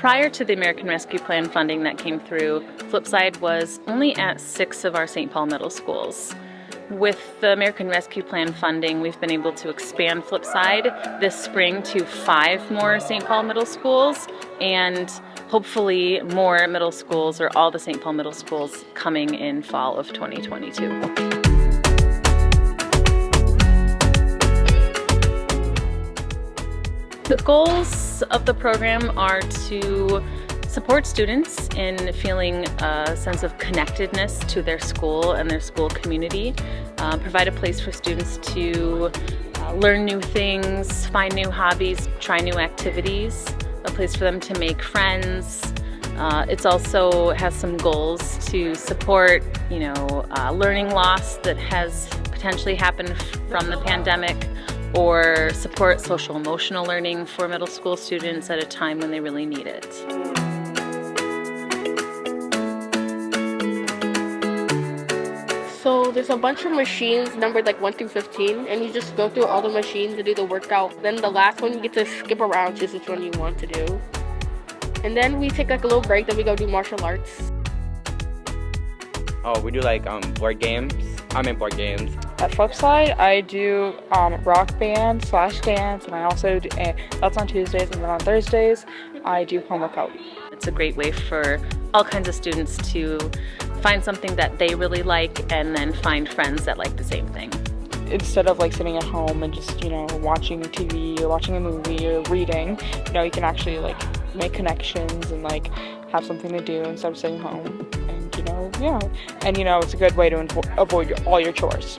prior to the American Rescue Plan funding that came through, Flipside was only at six of our St. Paul middle schools. With the American Rescue Plan funding, we've been able to expand Flipside this spring to five more St. Paul middle schools and hopefully more middle schools or all the St. Paul middle schools coming in fall of 2022. The goals of the program are to support students in feeling a sense of connectedness to their school and their school community, uh, provide a place for students to uh, learn new things, find new hobbies, try new activities, a place for them to make friends. Uh, it also has some goals to support, you know, uh, learning loss that has potentially happened from the pandemic or support social emotional learning for middle school students at a time when they really need it. So there's a bunch of machines numbered like 1 through 15 and you just go through all the machines and do the workout. Then the last one you get to skip around choose which one you want to do. And then we take like a little break then we go do martial arts. Oh, we do like um, board games. I'm in board games. At Flipside, I do um, rock band slash dance, and I also do, uh, that's on Tuesdays, and then on Thursdays, I do home workout. It's a great way for all kinds of students to find something that they really like and then find friends that like the same thing. Instead of like sitting at home and just, you know, watching TV or watching a movie or reading, you know, you can actually like make connections and like have something to do instead of sitting home. Yeah. And, you know, it's a good way to avoid all your chores.